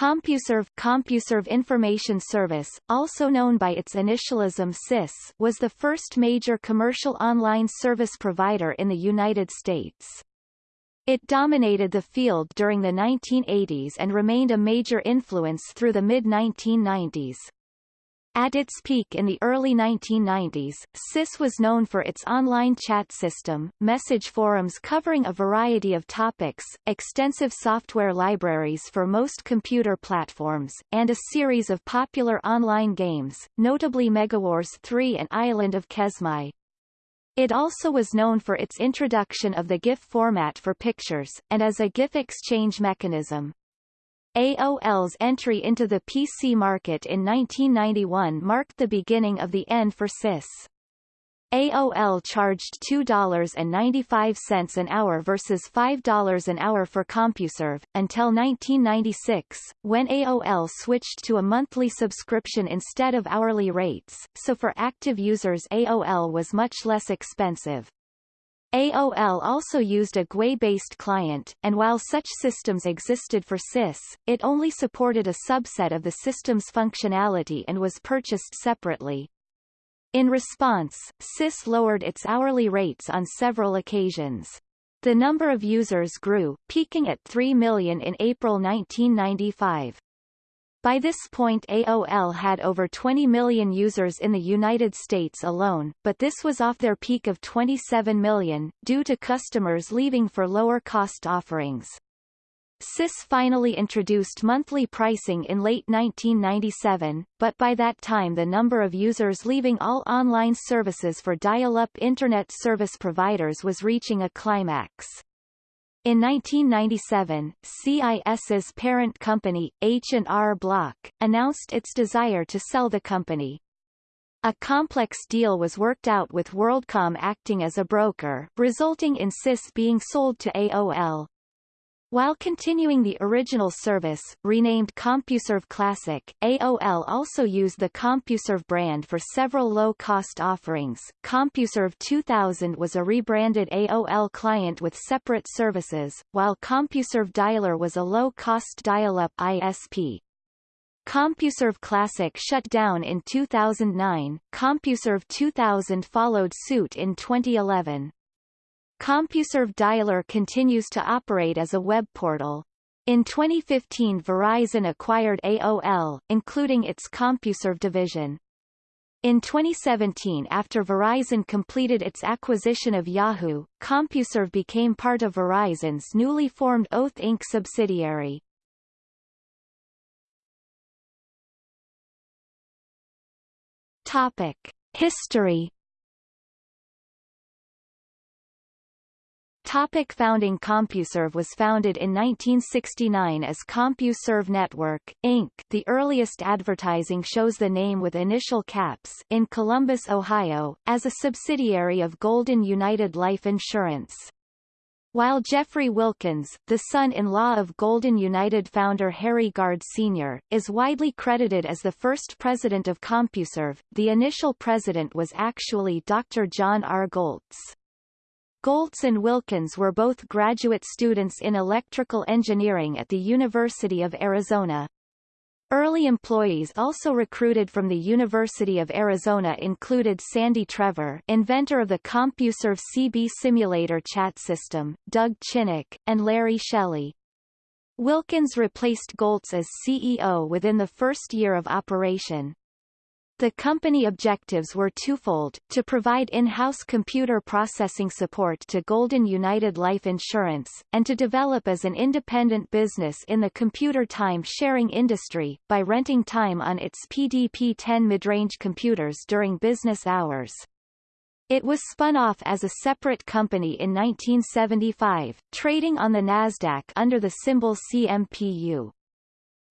CompuServe CompuServe Information Service, also known by its initialism CIS, was the first major commercial online service provider in the United States. It dominated the field during the 1980s and remained a major influence through the mid-1990s. At its peak in the early 1990s, CIS was known for its online chat system, message forums covering a variety of topics, extensive software libraries for most computer platforms, and a series of popular online games, notably MegaWars 3 and Island of Kesmai. It also was known for its introduction of the GIF format for pictures, and as a GIF exchange mechanism. AOL's entry into the PC market in 1991 marked the beginning of the end for CIS. AOL charged $2.95 an hour versus $5 an hour for CompuServe, until 1996, when AOL switched to a monthly subscription instead of hourly rates, so for active users AOL was much less expensive. AOL also used a GUI-based client, and while such systems existed for CIS, it only supported a subset of the system's functionality and was purchased separately. In response, CIS lowered its hourly rates on several occasions. The number of users grew, peaking at 3 million in April 1995. By this point AOL had over 20 million users in the United States alone, but this was off their peak of 27 million, due to customers leaving for lower-cost offerings. CIS finally introduced monthly pricing in late 1997, but by that time the number of users leaving all online services for dial-up Internet service providers was reaching a climax. In 1997, CIS's parent company, H&R Block, announced its desire to sell the company. A complex deal was worked out with WorldCom acting as a broker, resulting in CIS being sold to AOL. While continuing the original service, renamed CompuServe Classic, AOL also used the CompuServe brand for several low-cost offerings. CompuServe 2000 was a rebranded AOL client with separate services, while CompuServe Dialer was a low-cost dial-up ISP. CompuServe Classic shut down in 2009, CompuServe 2000 followed suit in 2011. CompuServe Dialer continues to operate as a web portal. In 2015 Verizon acquired AOL, including its CompuServe division. In 2017 after Verizon completed its acquisition of Yahoo, CompuServe became part of Verizon's newly formed Oath Inc. subsidiary. Topic. History Topic founding CompuServe was founded in 1969 as CompuServe Network, Inc. The earliest advertising shows the name with initial caps in Columbus, Ohio, as a subsidiary of Golden United Life Insurance. While Jeffrey Wilkins, the son-in-law of Golden United founder Harry Gard Sr., is widely credited as the first president of CompuServe, the initial president was actually Dr. John R. Goltz. Goltz and Wilkins were both graduate students in electrical engineering at the University of Arizona. Early employees also recruited from the University of Arizona included Sandy Trevor inventor of the CompuServe CB simulator chat system, Doug Chinnock, and Larry Shelley. Wilkins replaced Goltz as CEO within the first year of operation. The company objectives were twofold, to provide in-house computer processing support to Golden United Life Insurance, and to develop as an independent business in the computer time-sharing industry, by renting time on its PDP-10 midrange computers during business hours. It was spun off as a separate company in 1975, trading on the Nasdaq under the symbol CMPU.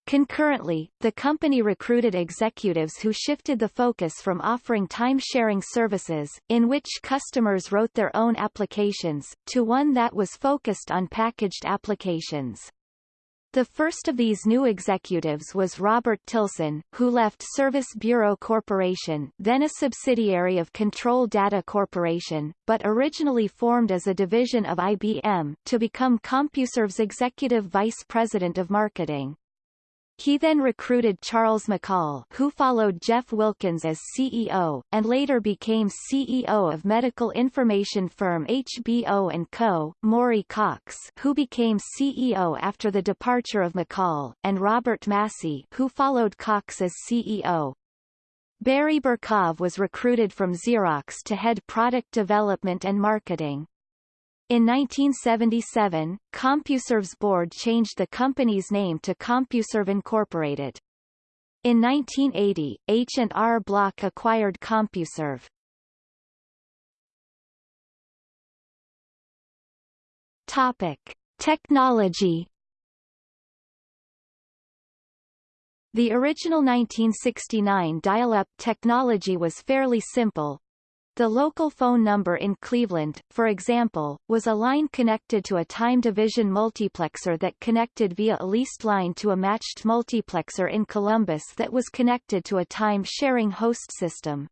Concurrently, the company recruited executives who shifted the focus from offering time-sharing services, in which customers wrote their own applications, to one that was focused on packaged applications. The first of these new executives was Robert Tilson, who left Service Bureau Corporation then a subsidiary of Control Data Corporation, but originally formed as a division of IBM, to become CompuServe's executive vice president of marketing. He then recruited Charles McCall who followed Jeff Wilkins as CEO, and later became CEO of medical information firm HBO & Co., Maury Cox who became CEO after the departure of McCall, and Robert Massey who followed Cox as CEO. Barry Berkov was recruited from Xerox to head product development and marketing. In 1977, CompuServe's board changed the company's name to CompuServe Incorporated. In 1980, H&R Block acquired CompuServe. Topic: Technology The original 1969 dial-up technology was fairly simple. The local phone number in Cleveland, for example, was a line connected to a time division multiplexer that connected via a leased line to a matched multiplexer in Columbus that was connected to a time-sharing host system.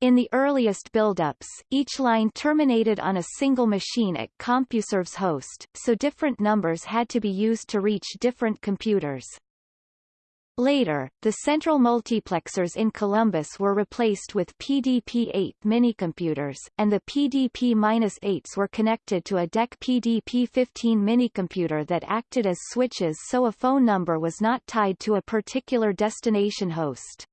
In the earliest buildups, each line terminated on a single machine at CompuServe's host, so different numbers had to be used to reach different computers. Later, the central multiplexers in Columbus were replaced with PDP-8 minicomputers, and the PDP-8s were connected to a DEC PDP-15 minicomputer that acted as switches so a phone number was not tied to a particular destination host.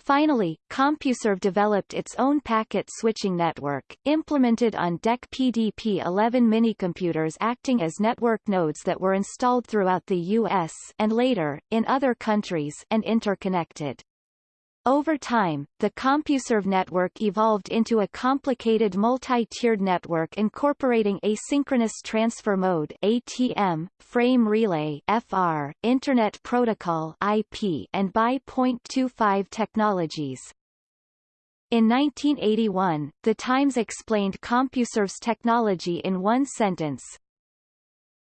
Finally, CompuServe developed its own packet switching network, implemented on DEC PDP-11 minicomputers acting as network nodes that were installed throughout the U.S. and later, in other countries and interconnected. Over time, the CompuServe network evolved into a complicated multi-tiered network incorporating asynchronous transfer mode ATM, frame relay FR, Internet Protocol IP, and BY.25 technologies. In 1981, The Times explained CompuServe's technology in one sentence,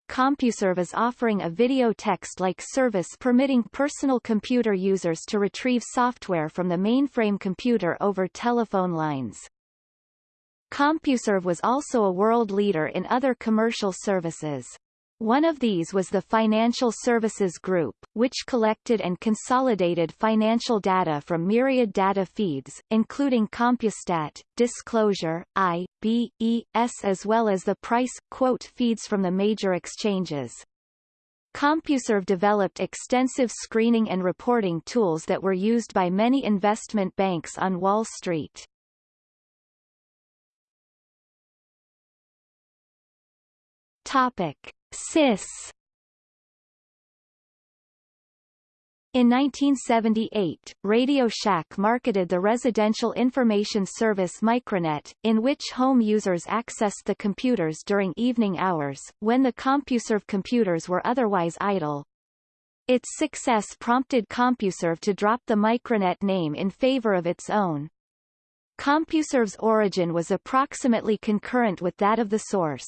CompuServe is offering a video text-like service permitting personal computer users to retrieve software from the mainframe computer over telephone lines. CompuServe was also a world leader in other commercial services. One of these was the Financial Services Group, which collected and consolidated financial data from myriad data feeds, including Compustat, Disclosure, I, B, E, S as well as the price, quote feeds from the major exchanges. CompuServe developed extensive screening and reporting tools that were used by many investment banks on Wall Street. Topic. In 1978, Radio Shack marketed the residential information service Micronet, in which home users accessed the computers during evening hours, when the CompuServe computers were otherwise idle. Its success prompted CompuServe to drop the Micronet name in favor of its own. CompuServe's origin was approximately concurrent with that of the source.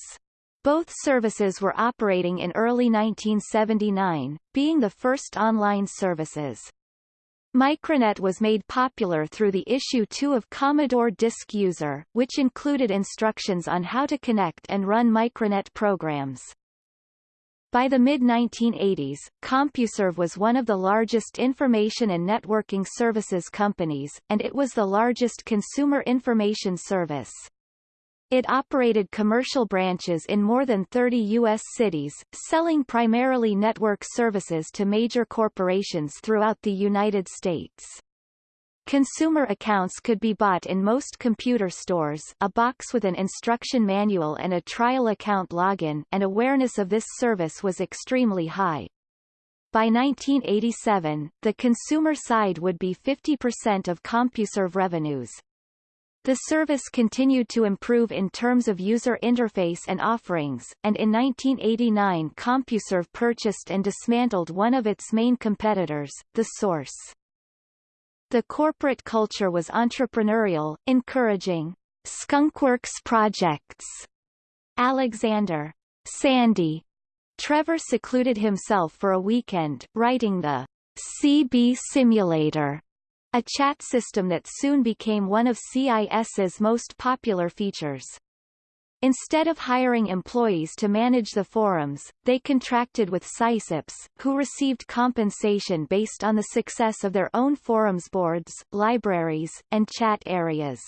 Both services were operating in early 1979, being the first online services. Micronet was made popular through the issue 2 of Commodore Disk User, which included instructions on how to connect and run Micronet programs. By the mid-1980s, CompuServe was one of the largest information and networking services companies, and it was the largest consumer information service. It operated commercial branches in more than 30 U.S. cities, selling primarily network services to major corporations throughout the United States. Consumer accounts could be bought in most computer stores a box with an instruction manual and a trial account login, and awareness of this service was extremely high. By 1987, the consumer side would be 50% of CompuServe revenues. The service continued to improve in terms of user interface and offerings, and in 1989 CompuServe purchased and dismantled one of its main competitors, The Source. The corporate culture was entrepreneurial, encouraging skunkworks projects. Alexander Sandy Trevor secluded himself for a weekend, writing the CB Simulator a chat system that soon became one of CIS's most popular features. Instead of hiring employees to manage the forums, they contracted with sysops, who received compensation based on the success of their own forums boards, libraries, and chat areas.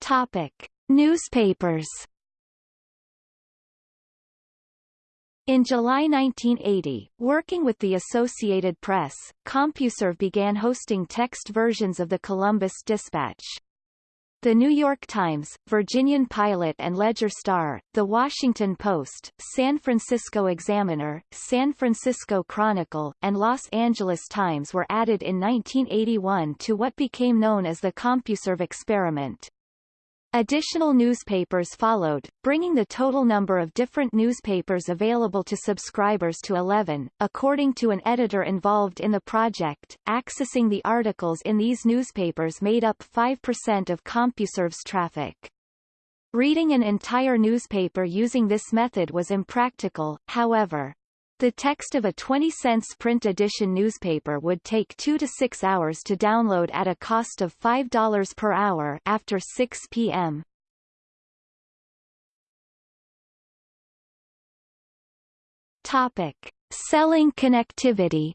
Topic. Newspapers In July 1980, working with the Associated Press, CompuServe began hosting text versions of the Columbus Dispatch. The New York Times, Virginian Pilot and Ledger Star, The Washington Post, San Francisco Examiner, San Francisco Chronicle, and Los Angeles Times were added in 1981 to what became known as the CompuServe experiment. Additional newspapers followed, bringing the total number of different newspapers available to subscribers to 11, according to an editor involved in the project. Accessing the articles in these newspapers made up 5% of CompuServe's traffic. Reading an entire newspaper using this method was impractical, however. The text of a 20 cents print edition newspaper would take 2 to 6 hours to download at a cost of $5 per hour after 6 p.m. Topic: Selling connectivity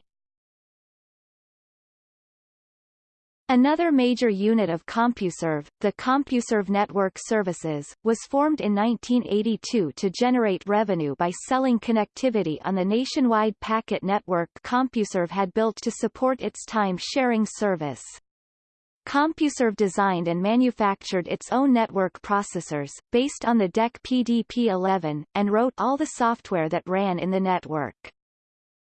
Another major unit of CompuServe, the CompuServe Network Services, was formed in 1982 to generate revenue by selling connectivity on the nationwide packet network CompuServe had built to support its time-sharing service. CompuServe designed and manufactured its own network processors, based on the DEC PDP-11, and wrote all the software that ran in the network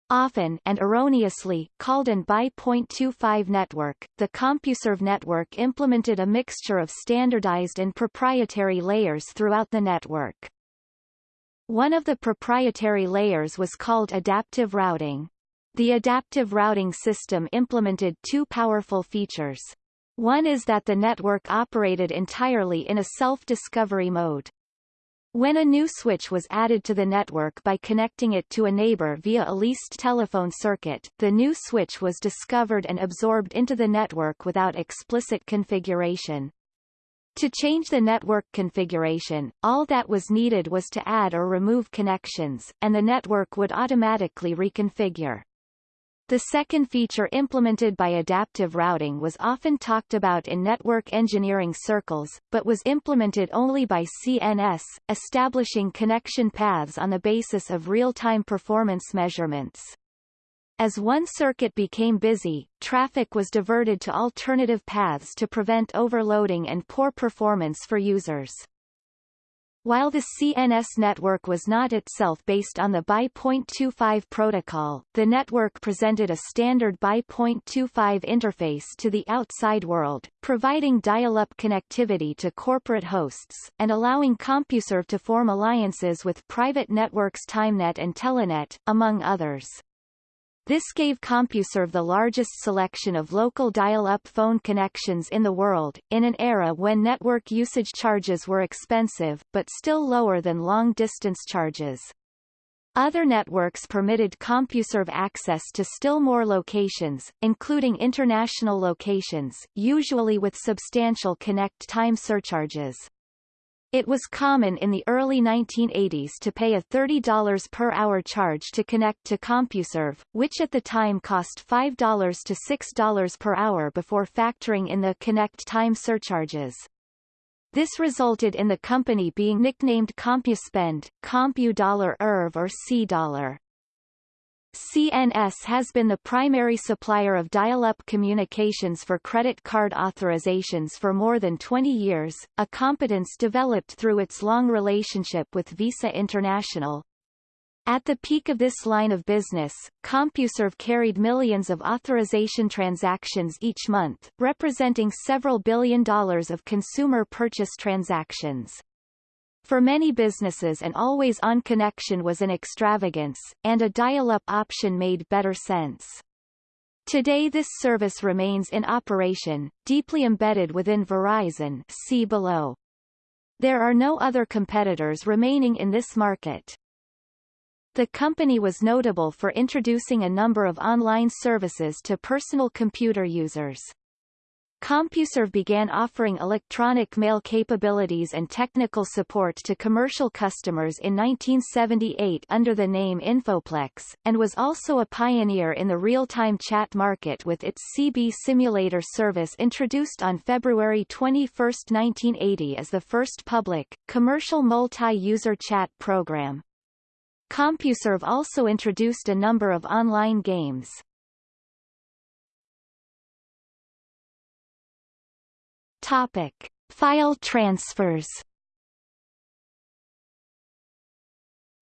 often and erroneously called an BY.25 network, the CompuServe network implemented a mixture of standardized and proprietary layers throughout the network. One of the proprietary layers was called adaptive routing. The adaptive routing system implemented two powerful features. One is that the network operated entirely in a self-discovery mode. When a new switch was added to the network by connecting it to a neighbor via a leased telephone circuit, the new switch was discovered and absorbed into the network without explicit configuration. To change the network configuration, all that was needed was to add or remove connections, and the network would automatically reconfigure. The second feature implemented by adaptive routing was often talked about in network engineering circles, but was implemented only by CNS, establishing connection paths on the basis of real-time performance measurements. As one circuit became busy, traffic was diverted to alternative paths to prevent overloading and poor performance for users. While the CNS network was not itself based on the BY.25 protocol, the network presented a standard BY.25 interface to the outside world, providing dial-up connectivity to corporate hosts, and allowing CompuServe to form alliances with private networks Tymnet and Telenet, among others. This gave CompuServe the largest selection of local dial-up phone connections in the world, in an era when network usage charges were expensive, but still lower than long-distance charges. Other networks permitted CompuServe access to still more locations, including international locations, usually with substantial connect time surcharges. It was common in the early 1980s to pay a $30 per hour charge to connect to CompuServe, which at the time cost $5 to $6 per hour before factoring in the connect time surcharges. This resulted in the company being nicknamed CompuSpend, CompuDollar ERV or C-Dollar. CNS has been the primary supplier of dial-up communications for credit card authorizations for more than 20 years, a competence developed through its long relationship with Visa International. At the peak of this line of business, CompuServe carried millions of authorization transactions each month, representing several billion dollars of consumer purchase transactions. For many businesses an always-on connection was an extravagance, and a dial-up option made better sense. Today this service remains in operation, deeply embedded within Verizon see below. There are no other competitors remaining in this market. The company was notable for introducing a number of online services to personal computer users. CompuServe began offering electronic mail capabilities and technical support to commercial customers in 1978 under the name Infoplex, and was also a pioneer in the real-time chat market with its CB Simulator service introduced on February 21, 1980 as the first public, commercial multi-user chat program. CompuServe also introduced a number of online games. Topic: File transfers.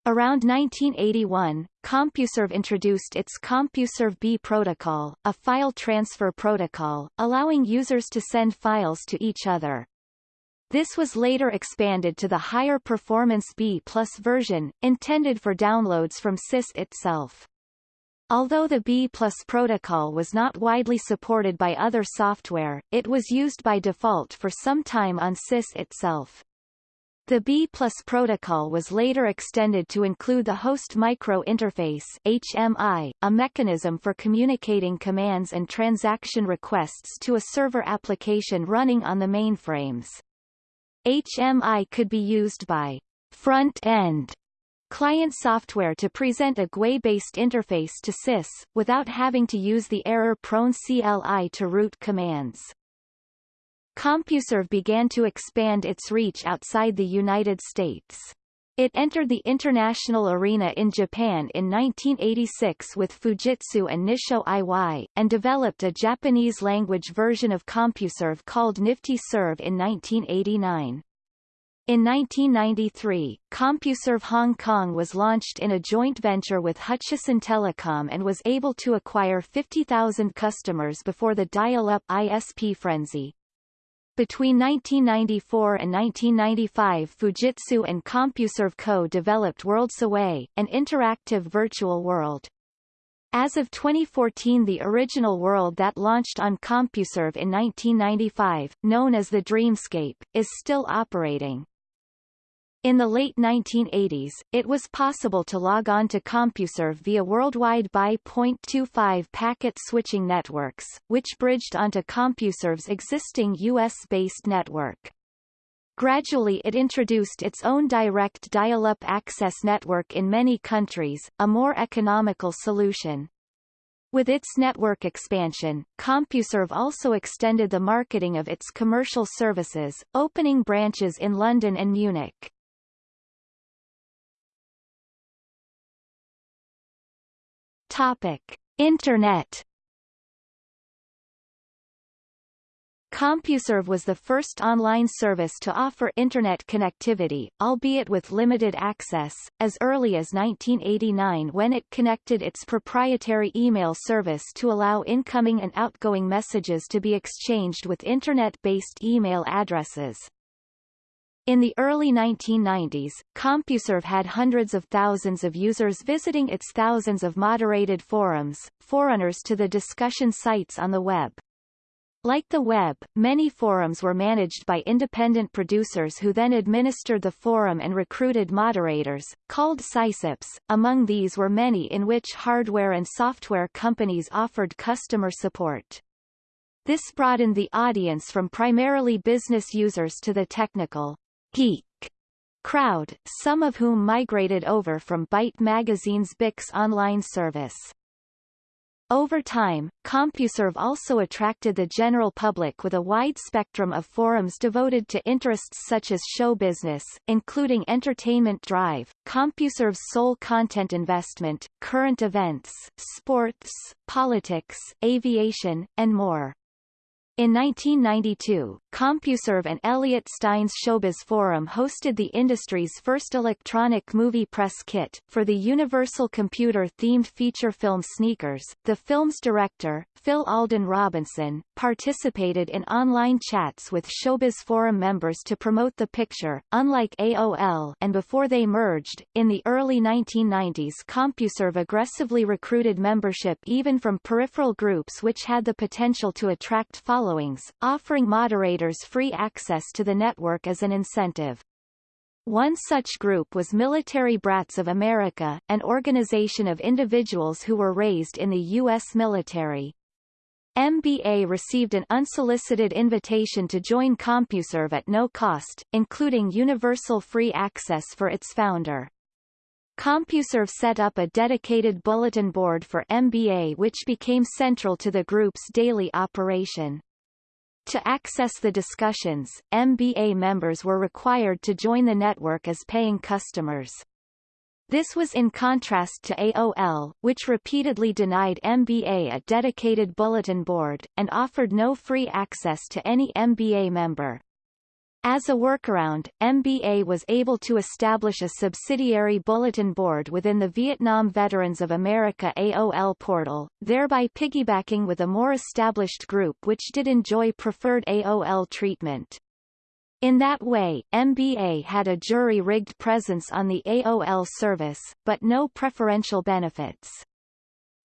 Around 1981, CompuServe introduced its CompuServe B protocol, a file transfer protocol, allowing users to send files to each other. This was later expanded to the higher performance B plus version, intended for downloads from CIS itself. Although the B Plus protocol was not widely supported by other software, it was used by default for some time on CIS itself. The B Plus protocol was later extended to include the Host Micro Interface HMI, a mechanism for communicating commands and transaction requests to a server application running on the mainframes. HMI could be used by front-end client software to present a GUI-based interface to CIS, without having to use the error-prone CLI to route commands. CompuServe began to expand its reach outside the United States. It entered the international arena in Japan in 1986 with Fujitsu and Nissho Iwai, and developed a Japanese-language version of CompuServe called Nifty Serve in 1989. In 1993, CompuServe Hong Kong was launched in a joint venture with Hutchison Telecom and was able to acquire 50,000 customers before the dial-up ISP frenzy. Between 1994 and 1995 Fujitsu and CompuServe Co. developed WorldsAway, an interactive virtual world. As of 2014 the original world that launched on CompuServe in 1995, known as the Dreamscape, is still operating. In the late 1980s, it was possible to log on to CompuServe via worldwide by .25 packet switching networks, which bridged onto CompuServe's existing US-based network. Gradually it introduced its own direct dial-up access network in many countries, a more economical solution. With its network expansion, CompuServe also extended the marketing of its commercial services, opening branches in London and Munich. Topic: Internet. CompuServe was the first online service to offer Internet connectivity, albeit with limited access, as early as 1989 when it connected its proprietary email service to allow incoming and outgoing messages to be exchanged with Internet-based email addresses. In the early 1990s, CompuServe had hundreds of thousands of users visiting its thousands of moderated forums, forerunners to the discussion sites on the web. Like the web, many forums were managed by independent producers who then administered the forum and recruited moderators, called sysops. Among these were many in which hardware and software companies offered customer support. This broadened the audience from primarily business users to the technical, geek crowd, some of whom migrated over from Byte magazine's Bix online service. Over time, CompuServe also attracted the general public with a wide spectrum of forums devoted to interests such as show business, including Entertainment Drive, CompuServe's sole content investment, current events, sports, politics, aviation, and more. In 1992, CompuServe and Elliot Stein's Showbiz Forum hosted the industry's first electronic movie press kit. For the Universal Computer-themed feature film Sneakers, the film's director, Phil Alden Robinson, participated in online chats with Showbiz Forum members to promote the picture. Unlike AOL and before they merged, in the early 1990s CompuServe aggressively recruited membership even from peripheral groups which had the potential to attract followers followings, offering moderators free access to the network as an incentive. One such group was Military Brats of America, an organization of individuals who were raised in the U.S. military. MBA received an unsolicited invitation to join CompuServe at no cost, including universal free access for its founder. CompuServe set up a dedicated bulletin board for MBA which became central to the group's daily operation. To access the discussions, MBA members were required to join the network as paying customers. This was in contrast to AOL, which repeatedly denied MBA a dedicated bulletin board, and offered no free access to any MBA member. As a workaround, MBA was able to establish a subsidiary bulletin board within the Vietnam Veterans of America AOL portal, thereby piggybacking with a more established group which did enjoy preferred AOL treatment. In that way, MBA had a jury-rigged presence on the AOL service, but no preferential benefits.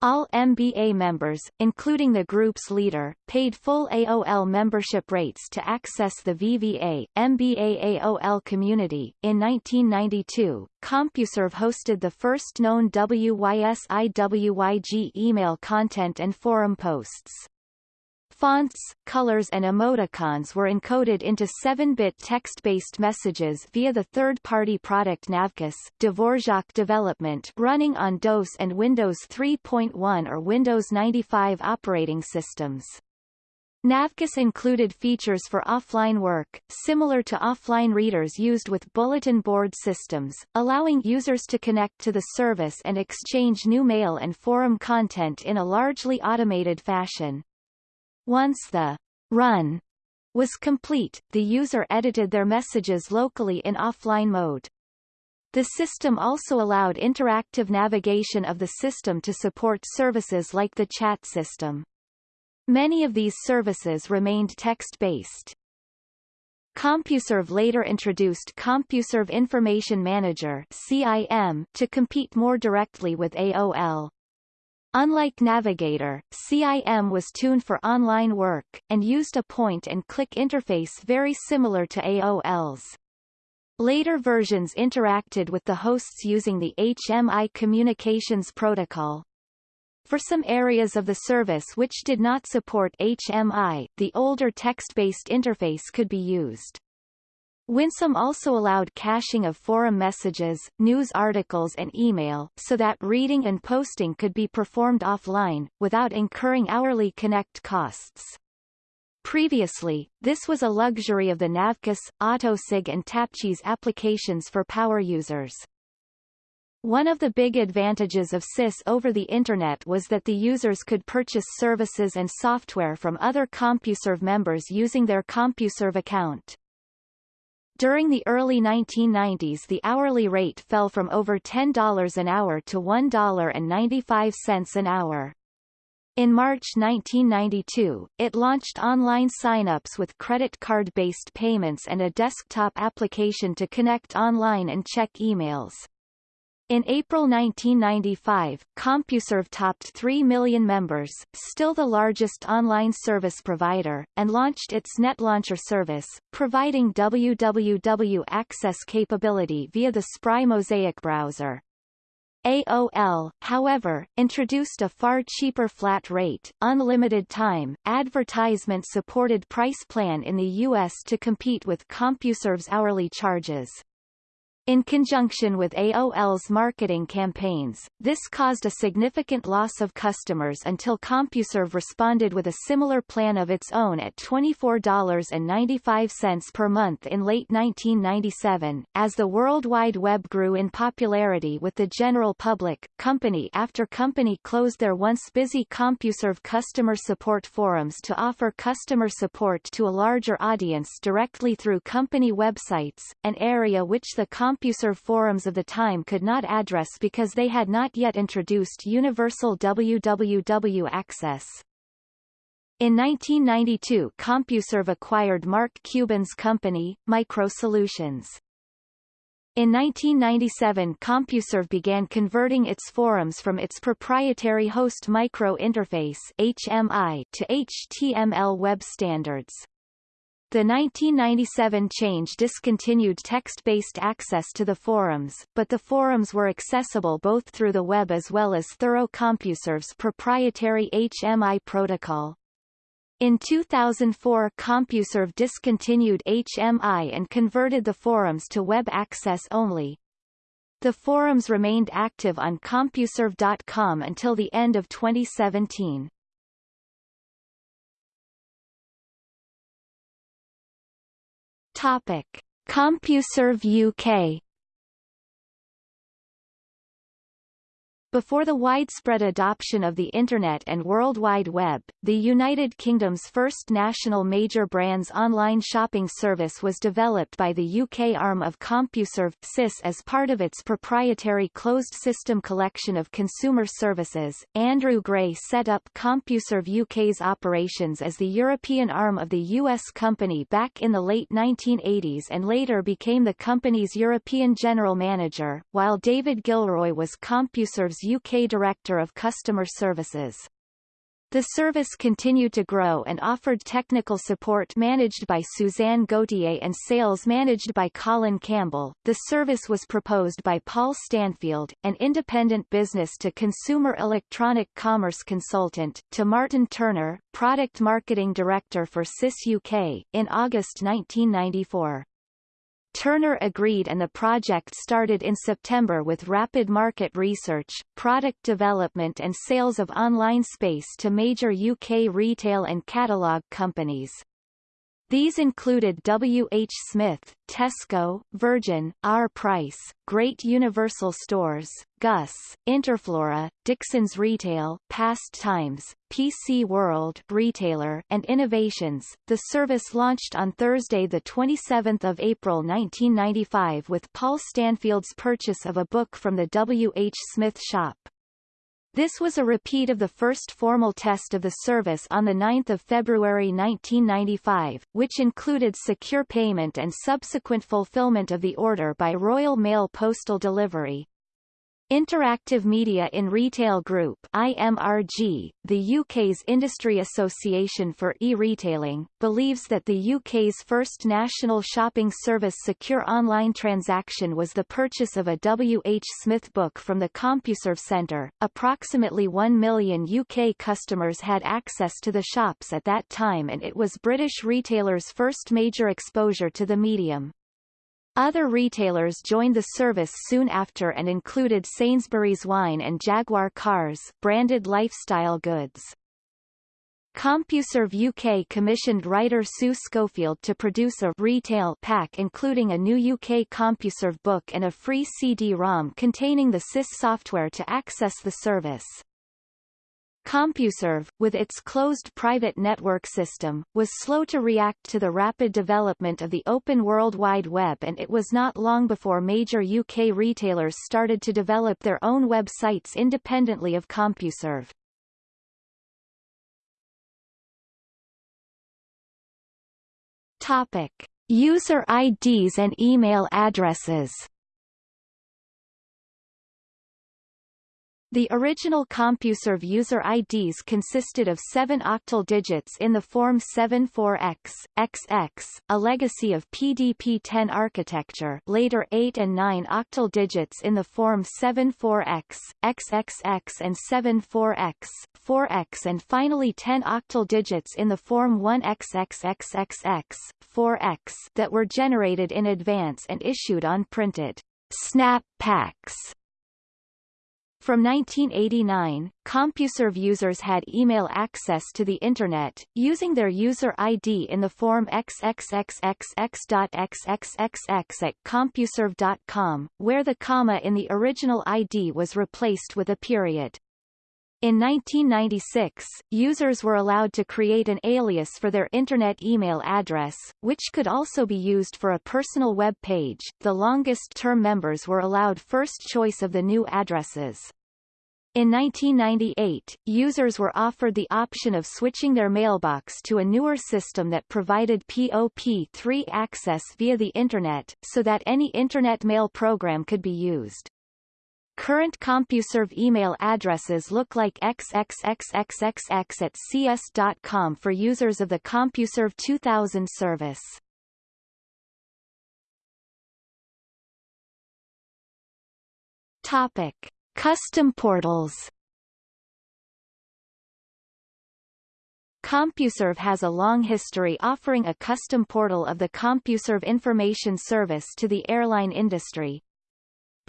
All MBA members, including the group's leader, paid full AOL membership rates to access the VVA, MBA AOL community. In 1992, CompuServe hosted the first known WYSIWYG email content and forum posts. Fonts, colors and emoticons were encoded into 7-bit text-based messages via the third-party product NavCIS Dvorak development running on DOS and Windows 3.1 or Windows 95 operating systems. NavCIS included features for offline work, similar to offline readers used with bulletin board systems, allowing users to connect to the service and exchange new mail and forum content in a largely automated fashion. Once the run was complete, the user edited their messages locally in offline mode. The system also allowed interactive navigation of the system to support services like the chat system. Many of these services remained text-based. CompuServe later introduced CompuServe Information Manager CIM to compete more directly with AOL. Unlike Navigator, CIM was tuned for online work, and used a point-and-click interface very similar to AOL's. Later versions interacted with the hosts using the HMI communications protocol. For some areas of the service which did not support HMI, the older text-based interface could be used. WinCIM also allowed caching of forum messages, news articles and email, so that reading and posting could be performed offline, without incurring hourly connect costs. Previously, this was a luxury of the NavCIS, Autosig and TapCIS applications for power users. One of the big advantages of CIS over the Internet was that the users could purchase services and software from other CompuServe members using their CompuServe account. During the early 1990s the hourly rate fell from over $10 an hour to $1.95 an hour. In March 1992, it launched online sign-ups with credit card-based payments and a desktop application to connect online and check emails. In April 1995, CompuServe topped 3 million members, still the largest online service provider, and launched its NetLauncher service, providing www access capability via the Spry Mosaic browser. AOL, however, introduced a far cheaper flat rate, unlimited time, advertisement-supported price plan in the U.S. to compete with CompuServe's hourly charges. In conjunction with AOL's marketing campaigns, this caused a significant loss of customers until CompuServe responded with a similar plan of its own at $24.95 per month in late 1997. As the World Wide Web grew in popularity with the general public, company after company closed their once busy CompuServe customer support forums to offer customer support to a larger audience directly through company websites, an area which the Comp CompuServe forums of the time could not address because they had not yet introduced universal www access. In 1992 CompuServe acquired Mark Cuban's company, MicroSolutions. In 1997 CompuServe began converting its forums from its proprietary host micro interface HMI to HTML web standards. The 1997 change discontinued text-based access to the forums, but the forums were accessible both through the web as well as thorough CompuServe's proprietary HMI protocol. In 2004 CompuServe discontinued HMI and converted the forums to web access only. The forums remained active on CompuServe.com until the end of 2017. Topic. CompuServe UK Before the widespread adoption of the Internet and World Wide Web, the United Kingdom's first national major brands online shopping service was developed by the UK arm of CompuServe CIS as part of its proprietary closed-system collection of consumer services. Andrew Gray set up CompuServe UK's operations as the European arm of the US company back in the late 1980s and later became the company's European general manager, while David Gilroy was CompuServe's UK Director of Customer Services. The service continued to grow and offered technical support managed by Suzanne Gauthier and sales managed by Colin Campbell. The service was proposed by Paul Stanfield, an independent business-to-consumer electronic commerce consultant, to Martin Turner, product marketing director for CIS UK, in August 1994. Turner agreed and the project started in September with rapid market research, product development and sales of online space to major UK retail and catalogue companies. These included W. H. Smith, Tesco, Virgin, Our Price, Great Universal Stores, Gus, Interflora, Dixon's Retail, Past Times, PC World retailer, and Innovations. The service launched on Thursday, the 27th of April 1995, with Paul Stanfield's purchase of a book from the W. H. Smith shop. This was a repeat of the first formal test of the service on 9 February 1995, which included secure payment and subsequent fulfillment of the order by Royal Mail Postal Delivery. Interactive Media in Retail Group IMRG, the UK's industry association for e-retailing, believes that the UK's first national shopping service secure online transaction was the purchase of a W. H. Smith book from the CompuServe Centre. Approximately 1 million UK customers had access to the shops at that time and it was British retailers' first major exposure to the medium. Other retailers joined the service soon after and included Sainsbury's Wine and Jaguar Cars branded lifestyle goods. CompuServe UK commissioned writer Sue Schofield to produce a retail pack including a new UK CompuServe book and a free CD-ROM containing the CIS software to access the service. CompuServe, with its closed private network system, was slow to react to the rapid development of the open World Wide Web and it was not long before major UK retailers started to develop their own websites independently of CompuServe. Topic. User IDs and email addresses The original CompuServe user IDs consisted of seven octal digits in the form 74X, XX, a legacy of PDP-10 architecture later 8 and 9 octal digits in the form 74X, XXX and 74X, 4X and finally 10 octal digits in the form 1XXXXX, 4X that were generated in advance and issued on printed snap packs from 1989, CompuServe users had email access to the Internet, using their user ID in the form xxxxx.xxxx at CompuServe.com, where the comma in the original ID was replaced with a period. In 1996, users were allowed to create an alias for their Internet email address, which could also be used for a personal web page. The longest-term members were allowed first choice of the new addresses. In 1998, users were offered the option of switching their mailbox to a newer system that provided POP3 access via the Internet, so that any Internet mail program could be used. Current CompuServe email addresses look like xxxxxx at cs.com for users of the CompuServe 2000 service. Topic. Custom portals CompuServe has a long history offering a custom portal of the CompuServe information service to the airline industry.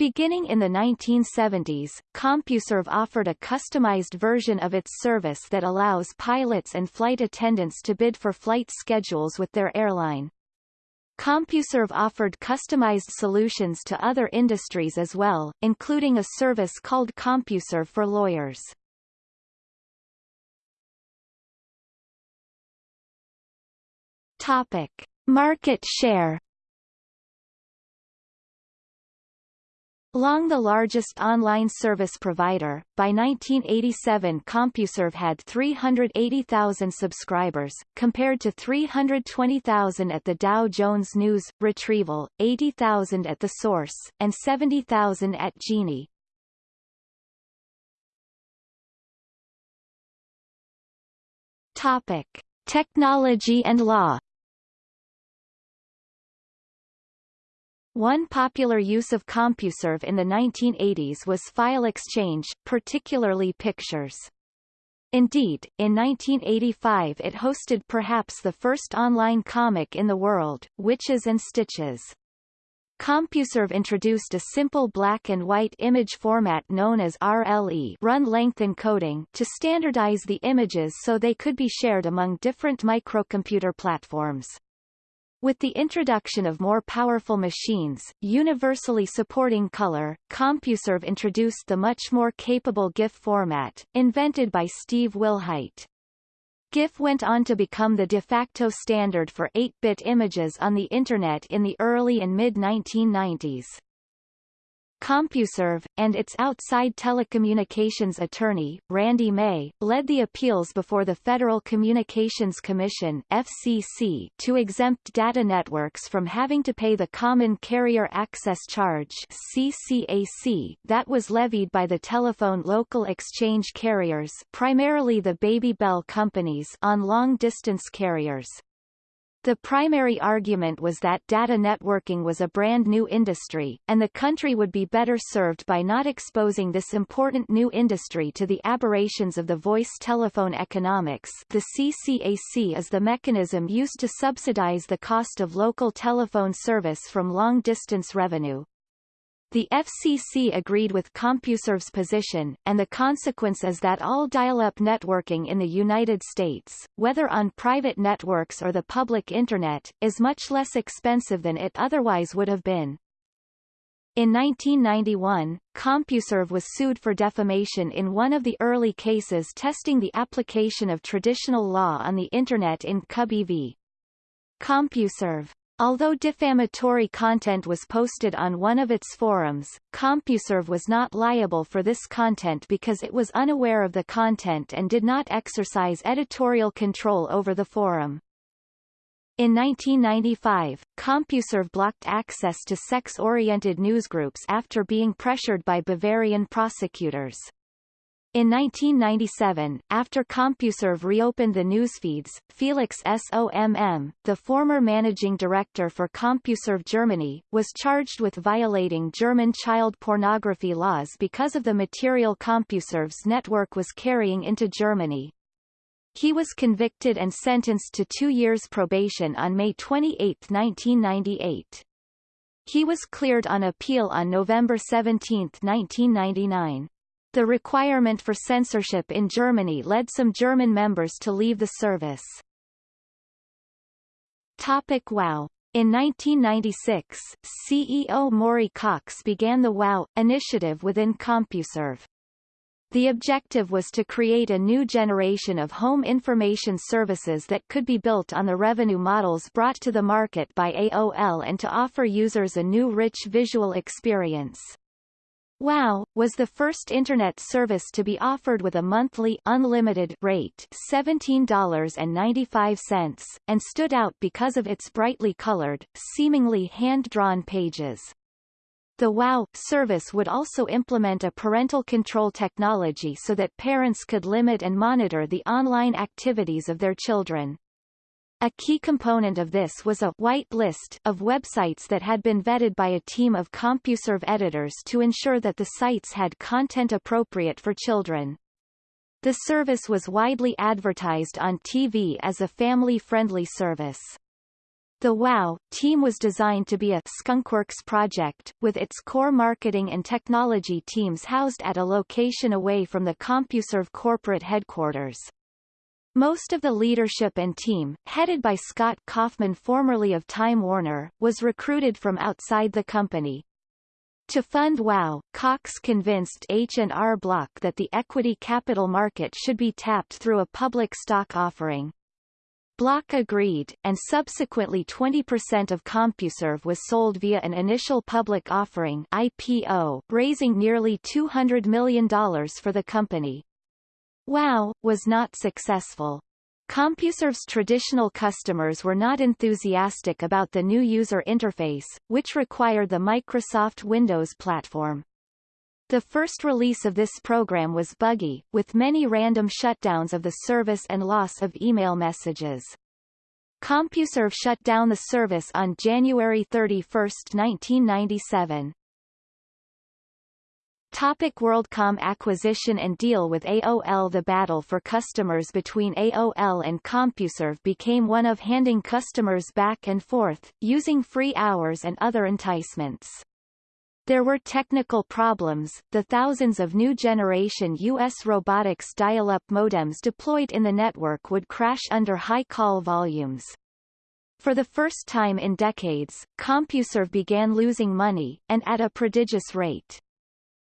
Beginning in the 1970s, CompuServe offered a customized version of its service that allows pilots and flight attendants to bid for flight schedules with their airline. CompuServe offered customized solutions to other industries as well, including a service called CompuServe for lawyers. Topic: Market share Long the largest online service provider, by 1987 CompuServe had 380,000 subscribers, compared to 320,000 at the Dow Jones News, Retrieval, 80,000 at The Source, and 70,000 at Genie. Topic. Technology and law One popular use of CompuServe in the 1980s was file exchange, particularly pictures. Indeed, in 1985 it hosted perhaps the first online comic in the world, Witches and Stitches. CompuServe introduced a simple black and white image format known as RLE run length encoding to standardize the images so they could be shared among different microcomputer platforms. With the introduction of more powerful machines, universally supporting color, CompuServe introduced the much more capable GIF format, invented by Steve Wilhite. GIF went on to become the de facto standard for 8-bit images on the Internet in the early and mid-1990s. CompuServe, and its outside telecommunications attorney, Randy May, led the appeals before the Federal Communications Commission FCC to exempt data networks from having to pay the Common Carrier Access Charge CCAC that was levied by the telephone local exchange carriers primarily the Baby Bell companies on long-distance carriers. The primary argument was that data networking was a brand new industry, and the country would be better served by not exposing this important new industry to the aberrations of the voice telephone economics the CCAC is the mechanism used to subsidize the cost of local telephone service from long-distance revenue. The FCC agreed with CompuServe's position, and the consequence is that all dial-up networking in the United States, whether on private networks or the public Internet, is much less expensive than it otherwise would have been. In 1991, CompuServe was sued for defamation in one of the early cases testing the application of traditional law on the Internet in Cubby v. CompuServe. Although defamatory content was posted on one of its forums, CompuServe was not liable for this content because it was unaware of the content and did not exercise editorial control over the forum. In 1995, CompuServe blocked access to sex-oriented newsgroups after being pressured by Bavarian prosecutors. In 1997, after CompuServe reopened the newsfeeds, Felix Somm, the former managing director for CompuServe Germany, was charged with violating German child pornography laws because of the material CompuServe's network was carrying into Germany. He was convicted and sentenced to two years probation on May 28, 1998. He was cleared on appeal on November 17, 1999. The requirement for censorship in Germany led some German members to leave the service. Topic WOW in 1996, CEO Maury Cox began the WOW initiative within CompuServe. The objective was to create a new generation of home information services that could be built on the revenue models brought to the market by AOL and to offer users a new rich visual experience. WOW! was the first Internet service to be offered with a monthly unlimited rate $17.95, and stood out because of its brightly colored, seemingly hand-drawn pages. The WOW! service would also implement a parental control technology so that parents could limit and monitor the online activities of their children. A key component of this was a white list of websites that had been vetted by a team of CompuServe editors to ensure that the sites had content appropriate for children. The service was widely advertised on TV as a family-friendly service. The WOW team was designed to be a skunkworks project, with its core marketing and technology teams housed at a location away from the CompuServe corporate headquarters. Most of the leadership and team, headed by Scott Kaufman formerly of Time Warner, was recruited from outside the company. To fund WOW, Cox convinced H&R Block that the equity capital market should be tapped through a public stock offering. Block agreed, and subsequently 20% of CompuServe was sold via an initial public offering IPO, raising nearly $200 million for the company. WOW! was not successful. CompuServe's traditional customers were not enthusiastic about the new user interface, which required the Microsoft Windows platform. The first release of this program was buggy, with many random shutdowns of the service and loss of email messages. CompuServe shut down the service on January 31, 1997. Topic WorldCom acquisition and deal with AOL The battle for customers between AOL and CompuServe became one of handing customers back and forth, using free hours and other enticements. There were technical problems, the thousands of new generation U.S. robotics dial-up modems deployed in the network would crash under high call volumes. For the first time in decades, CompuServe began losing money, and at a prodigious rate.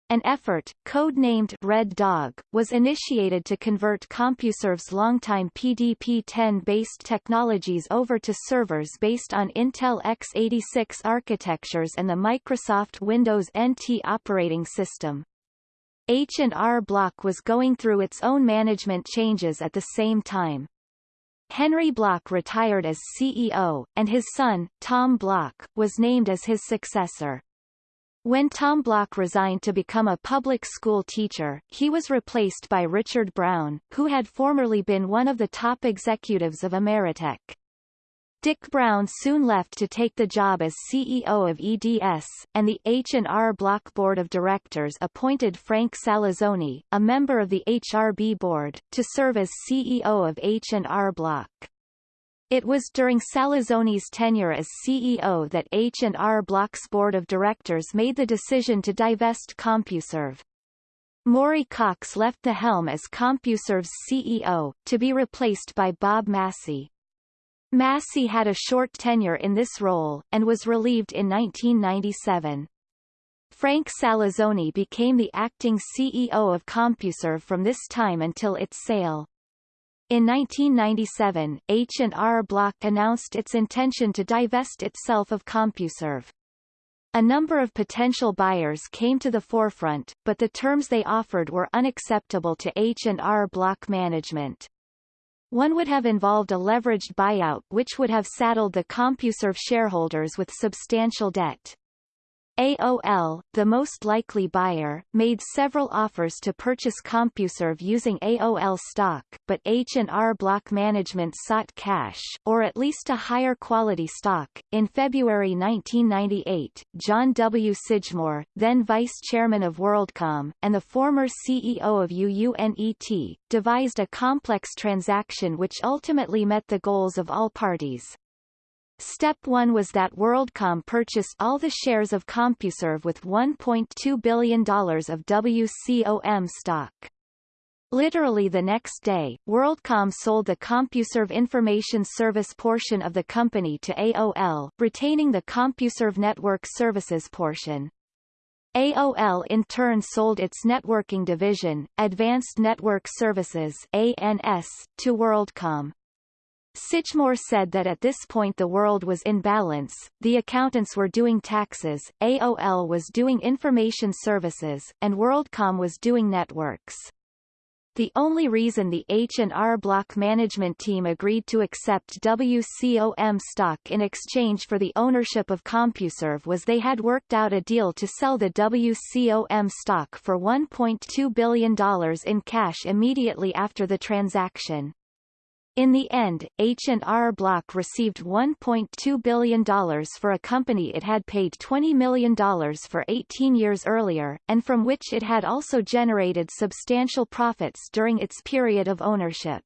An effort, code-named Red Dog, was initiated to convert CompuServe's longtime PDP-10-based technologies over to servers based on Intel x86 architectures and the Microsoft Windows NT operating system. H&R Block was going through its own management changes at the same time. Henry Block retired as CEO, and his son, Tom Block, was named as his successor. When Tom Block resigned to become a public school teacher, he was replaced by Richard Brown, who had formerly been one of the top executives of Ameritech. Dick Brown soon left to take the job as CEO of EDS, and the H&R Block Board of Directors appointed Frank Salizzoni, a member of the HRB board, to serve as CEO of H&R Block. It was during Salizzoni's tenure as CEO that H&R Block's board of directors made the decision to divest CompuServe. Maury Cox left the helm as CompuServe's CEO, to be replaced by Bob Massey. Massey had a short tenure in this role, and was relieved in 1997. Frank Salizzoni became the acting CEO of CompuServe from this time until its sale. In 1997, H&R Block announced its intention to divest itself of CompuServe. A number of potential buyers came to the forefront, but the terms they offered were unacceptable to H&R Block management. One would have involved a leveraged buyout which would have saddled the CompuServe shareholders with substantial debt. AOL, the most likely buyer, made several offers to purchase CompuServe using AOL stock, but H&R Block management sought cash, or at least a higher quality stock. In February 1998, John W. Sidgmore, then vice chairman of WorldCom, and the former CEO of UUNET, devised a complex transaction which ultimately met the goals of all parties. Step 1 was that WorldCom purchased all the shares of CompuServe with $1.2 billion of WCOM stock. Literally the next day, WorldCom sold the CompuServe information service portion of the company to AOL, retaining the CompuServe network services portion. AOL in turn sold its networking division, Advanced Network Services ANS, to WorldCom. Sidgmore said that at this point the world was in balance, the accountants were doing taxes, AOL was doing information services, and WorldCom was doing networks. The only reason the H&R Block management team agreed to accept WCOM stock in exchange for the ownership of CompuServe was they had worked out a deal to sell the WCOM stock for $1.2 billion in cash immediately after the transaction. In the end, H&R Block received $1.2 billion for a company it had paid $20 million for 18 years earlier, and from which it had also generated substantial profits during its period of ownership.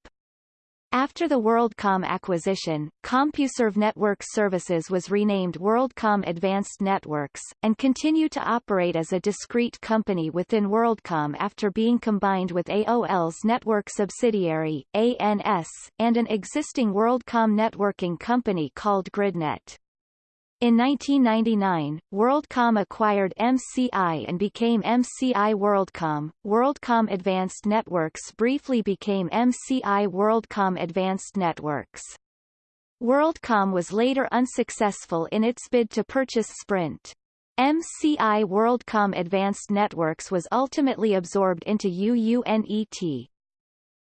After the WorldCom acquisition, CompuServe Network Services was renamed WorldCom Advanced Networks, and continued to operate as a discrete company within WorldCom after being combined with AOL's network subsidiary, ANS, and an existing WorldCom networking company called GridNet. In 1999, WorldCom acquired MCI and became MCI WorldCom. WorldCom Advanced Networks briefly became MCI WorldCom Advanced Networks. WorldCom was later unsuccessful in its bid to purchase Sprint. MCI WorldCom Advanced Networks was ultimately absorbed into UUNET.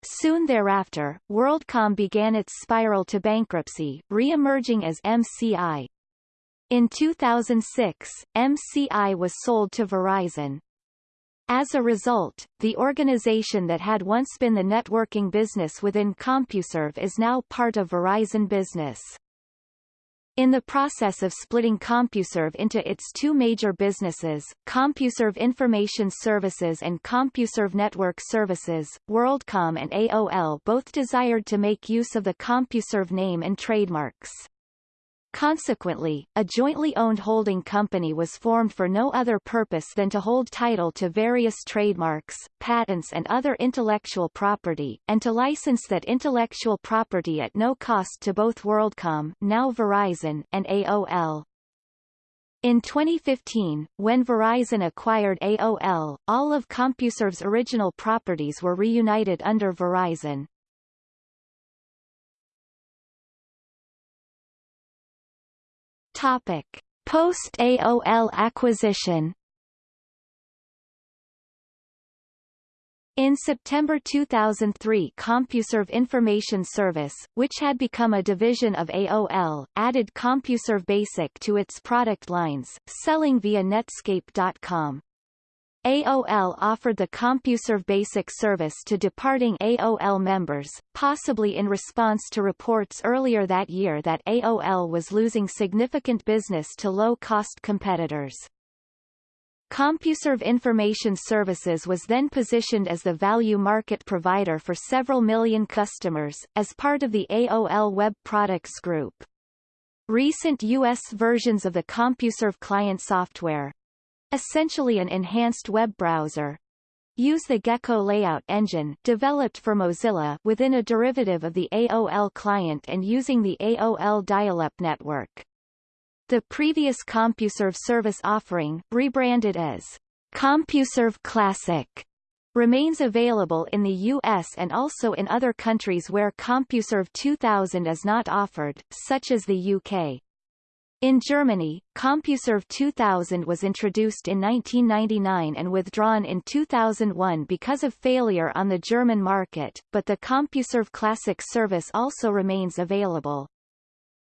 Soon thereafter, WorldCom began its spiral to bankruptcy, re-emerging as MCI, in 2006, MCI was sold to Verizon. As a result, the organization that had once been the networking business within CompuServe is now part of Verizon Business. In the process of splitting CompuServe into its two major businesses, CompuServe Information Services and CompuServe Network Services, WorldCom and AOL both desired to make use of the CompuServe name and trademarks. Consequently, a jointly owned holding company was formed for no other purpose than to hold title to various trademarks, patents and other intellectual property, and to license that intellectual property at no cost to both WorldCom now Verizon and AOL. In 2015, when Verizon acquired AOL, all of CompuServe's original properties were reunited under Verizon. Topic: Post AOL acquisition. In September 2003 CompuServe Information Service, which had become a division of AOL, added CompuServe Basic to its product lines, selling via Netscape.com. AOL offered the CompuServe Basic service to departing AOL members, possibly in response to reports earlier that year that AOL was losing significant business to low-cost competitors. CompuServe Information Services was then positioned as the value market provider for several million customers, as part of the AOL Web Products Group. Recent U.S. versions of the CompuServe client software, essentially an enhanced web browser. Use the Gecko layout engine developed for Mozilla within a derivative of the AOL client and using the AOL dial-up network. The previous CompuServe service offering, rebranded as CompuServe Classic, remains available in the US and also in other countries where CompuServe 2000 is not offered, such as the UK. In Germany, CompuServe 2000 was introduced in 1999 and withdrawn in 2001 because of failure on the German market, but the CompuServe Classic service also remains available.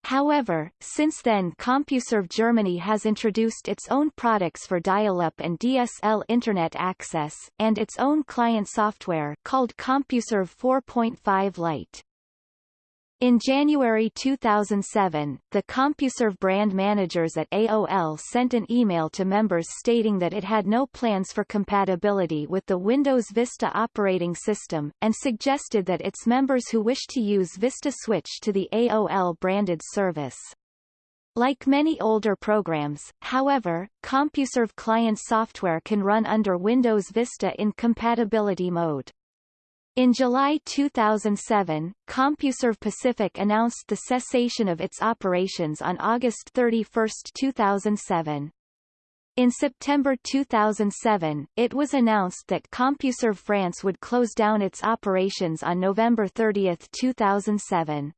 However, since then CompuServe Germany has introduced its own products for dial-up and DSL Internet access, and its own client software called CompuServe 4.5 Lite. In January 2007, the CompuServe brand managers at AOL sent an email to members stating that it had no plans for compatibility with the Windows Vista operating system, and suggested that its members who wish to use Vista switch to the AOL-branded service. Like many older programs, however, CompuServe client software can run under Windows Vista in compatibility mode. In July 2007, CompuServe Pacific announced the cessation of its operations on August 31, 2007. In September 2007, it was announced that CompuServe France would close down its operations on November 30, 2007.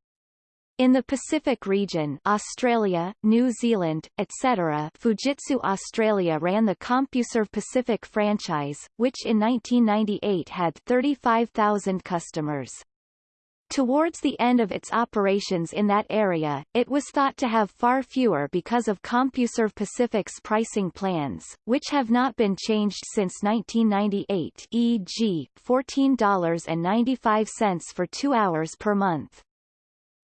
In the Pacific region Australia, New Zealand, etc. Fujitsu Australia ran the CompuServe Pacific franchise, which in 1998 had 35,000 customers. Towards the end of its operations in that area, it was thought to have far fewer because of CompuServe Pacific's pricing plans, which have not been changed since 1998 e.g., $14.95 for two hours per month.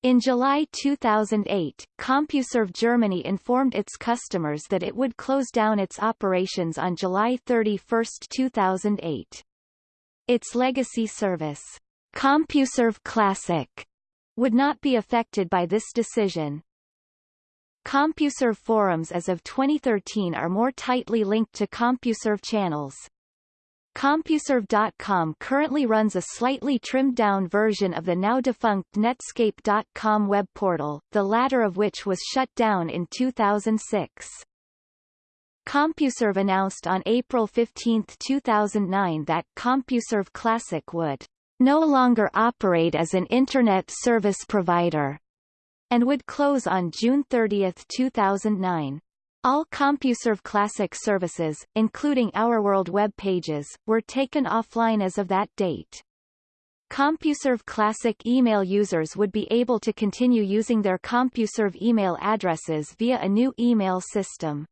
In July 2008, CompuServe Germany informed its customers that it would close down its operations on July 31, 2008. Its legacy service, CompuServe Classic, would not be affected by this decision. CompuServe forums as of 2013 are more tightly linked to CompuServe channels, CompuServe.com currently runs a slightly trimmed-down version of the now-defunct Netscape.com web portal, the latter of which was shut down in 2006. CompuServe announced on April 15, 2009 that CompuServe Classic would no longer operate as an Internet service provider and would close on June 30, 2009. All CompuServe Classic services, including OurWorld web pages, were taken offline as of that date. CompuServe Classic email users would be able to continue using their CompuServe email addresses via a new email system.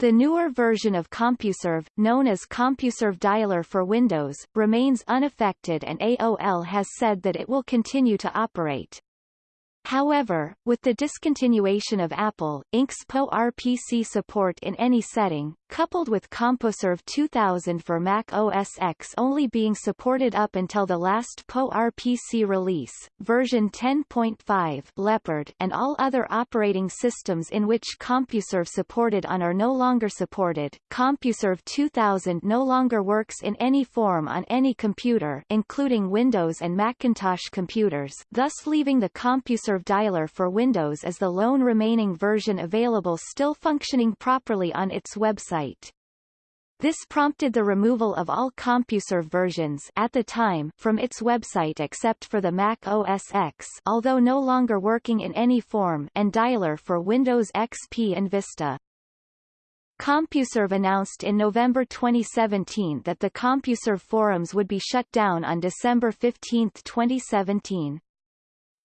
The newer version of CompuServe, known as CompuServe Dialer for Windows, remains unaffected and AOL has said that it will continue to operate. However, with the discontinuation of Apple, Inc.'s PowerPC support in any setting, coupled with CompuServe 2000 for Mac OS X only being supported up until the last PowerPC release, version 10.5 Leopard and all other operating systems in which CompuServe supported on are no longer supported, CompuServe 2000 no longer works in any form on any computer including Windows and Macintosh computers thus leaving the CompuServe dialer for Windows as the lone remaining version available still functioning properly on its website This prompted the removal of all CompuServe versions at the time from its website except for the Mac OS X although no longer working in any form and dialer for Windows XP and Vista. CompuServe announced in November 2017 that the CompuServe forums would be shut down on December 15, 2017.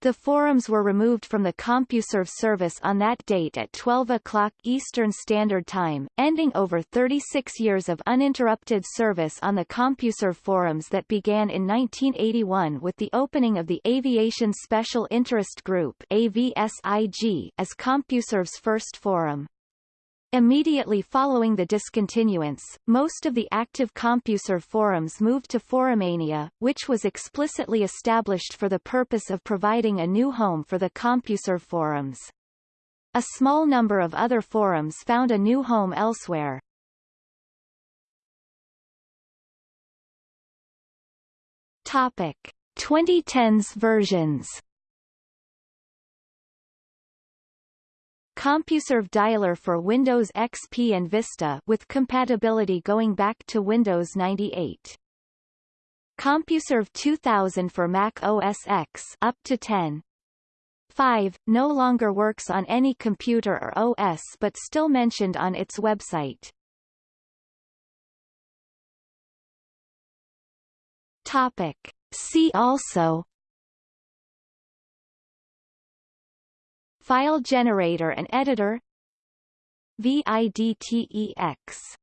The forums were removed from the CompuServe service on that date at 12 o'clock Eastern Standard Time, ending over 36 years of uninterrupted service on the CompuServe forums that began in 1981 with the opening of the Aviation Special Interest Group AVSIG as CompuServe's first forum. Immediately following the discontinuance, most of the active CompuServe forums moved to Forumania, which was explicitly established for the purpose of providing a new home for the CompuServe forums. A small number of other forums found a new home elsewhere. Topic: 2010s versions CompuServe dialer for Windows XP and Vista with compatibility going back to Windows 98. CompuServe 2000 for Mac OS X up to 10. 5 no longer works on any computer or OS but still mentioned on its website. Topic. See also File generator and editor VIDTEX